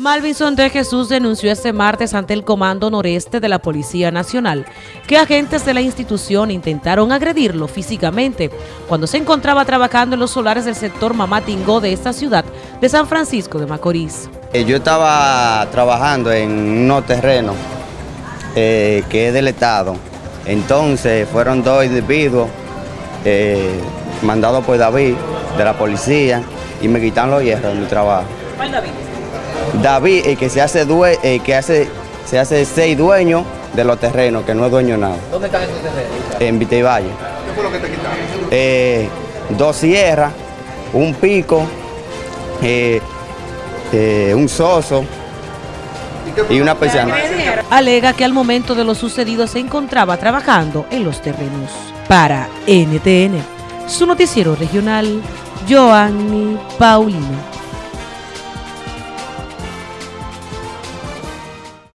Malvinson de Jesús denunció este martes ante el Comando Noreste de la Policía Nacional que agentes de la institución intentaron agredirlo físicamente cuando se encontraba trabajando en los solares del sector Mamatingó de esta ciudad de San Francisco de Macorís. Eh, yo estaba trabajando en unos terrenos eh, que es del Estado. Entonces fueron dos individuos eh, mandados por David de la policía y me quitaron los hierros de mi trabajo. ¿Cuál David? David, el que se hace, due, el que hace, se hace seis dueños de los terrenos, que no es dueño nada. ¿Dónde están esos terrenos? En Vitevalle. ¿Qué fue lo que te quitaron? Eh, dos sierras, un pico, eh, eh, un soso ¿Y, una persiana. Alega que al momento de lo sucedido se encontraba trabajando en los terrenos. Para NTN, su noticiero regional, Joanny Paulino.